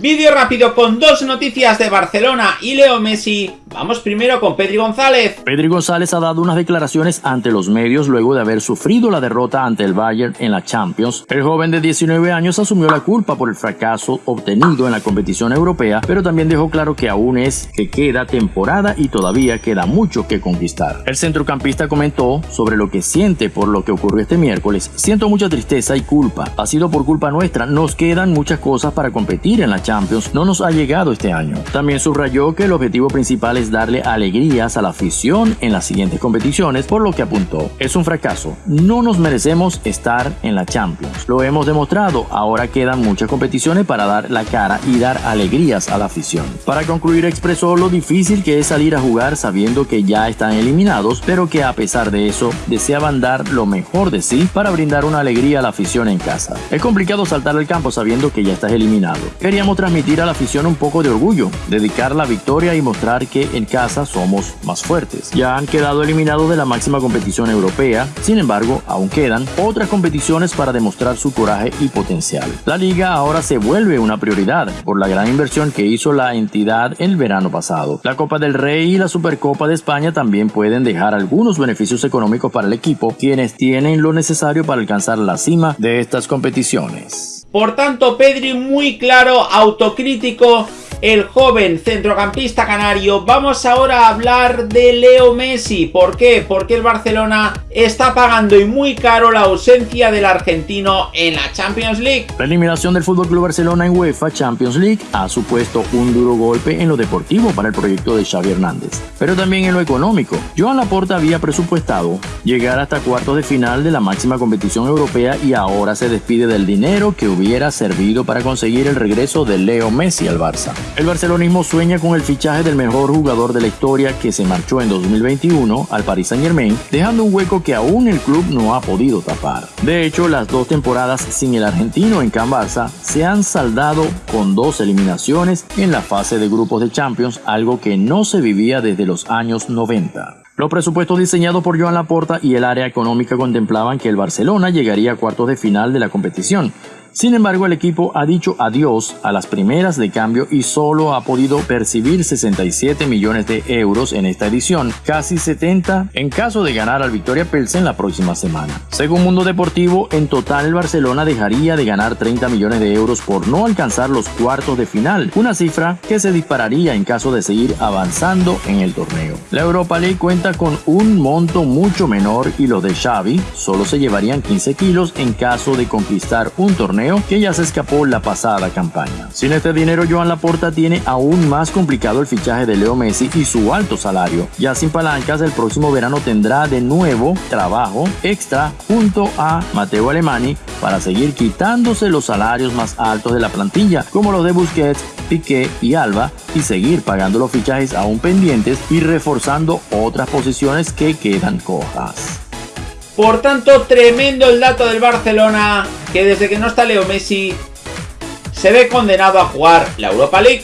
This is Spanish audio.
Vídeo rápido con dos noticias de Barcelona y Leo Messi. Vamos primero con Pedri González. Pedri González ha dado unas declaraciones ante los medios luego de haber sufrido la derrota ante el Bayern en la Champions. El joven de 19 años asumió la culpa por el fracaso obtenido en la competición europea, pero también dejó claro que aún es que queda temporada y todavía queda mucho que conquistar. El centrocampista comentó sobre lo que siente por lo que ocurrió este miércoles. Siento mucha tristeza y culpa. Ha sido por culpa nuestra. Nos quedan muchas cosas para competir en la Champions no nos ha llegado este año. También subrayó que el objetivo principal es darle alegrías a la afición en las siguientes competiciones, por lo que apuntó, es un fracaso, no nos merecemos estar en la Champions. Lo hemos demostrado, ahora quedan muchas competiciones para dar la cara y dar alegrías a la afición. Para concluir expresó lo difícil que es salir a jugar sabiendo que ya están eliminados, pero que a pesar de eso deseaban dar lo mejor de sí para brindar una alegría a la afición en casa. Es complicado saltar al campo sabiendo que ya estás eliminado. Queríamos transmitir a la afición un poco de orgullo, dedicar la victoria y mostrar que en casa somos más fuertes. Ya han quedado eliminados de la máxima competición europea, sin embargo, aún quedan otras competiciones para demostrar su coraje y potencial. La liga ahora se vuelve una prioridad por la gran inversión que hizo la entidad el verano pasado. La Copa del Rey y la Supercopa de España también pueden dejar algunos beneficios económicos para el equipo, quienes tienen lo necesario para alcanzar la cima de estas competiciones. Por tanto, Pedri muy claro, autocrítico, el joven centrocampista canario. Vamos ahora a hablar de Leo Messi. ¿Por qué? Porque el Barcelona está pagando y muy caro la ausencia del argentino en la Champions League. La eliminación del FC Barcelona en UEFA Champions League ha supuesto un duro golpe en lo deportivo para el proyecto de Xavi Hernández, pero también en lo económico. Joan Laporta había presupuestado llegar hasta cuartos de final de la máxima competición europea y ahora se despide del dinero que hubiera servido para conseguir el regreso de Leo Messi al Barça. El barcelonismo sueña con el fichaje del mejor jugador de la historia que se marchó en 2021 al Paris Saint Germain, dejando un hueco que aún el club no ha podido tapar. De hecho, las dos temporadas sin el argentino en Can Barça se han saldado con dos eliminaciones en la fase de grupos de Champions, algo que no se vivía desde los años 90. Los presupuestos diseñados por Joan Laporta y el área económica contemplaban que el Barcelona llegaría a cuartos de final de la competición, sin embargo, el equipo ha dicho adiós a las primeras de cambio y solo ha podido percibir 67 millones de euros en esta edición, casi 70 en caso de ganar al Victoria Pelsen la próxima semana. Según Mundo Deportivo, en total el Barcelona dejaría de ganar 30 millones de euros por no alcanzar los cuartos de final, una cifra que se dispararía en caso de seguir avanzando en el torneo. La Europa League cuenta con un monto mucho menor y los de Xavi solo se llevarían 15 kilos en caso de conquistar un que ya se escapó la pasada campaña. Sin este dinero, Joan Laporta tiene aún más complicado el fichaje de Leo Messi y su alto salario. Ya sin palancas, el próximo verano tendrá de nuevo trabajo extra junto a Mateo Alemani para seguir quitándose los salarios más altos de la plantilla, como los de Busquets, Piqué y Alba, y seguir pagando los fichajes aún pendientes y reforzando otras posiciones que quedan cojas. Por tanto, tremendo el dato del Barcelona, que desde que no está Leo Messi, se ve condenado a jugar la Europa League.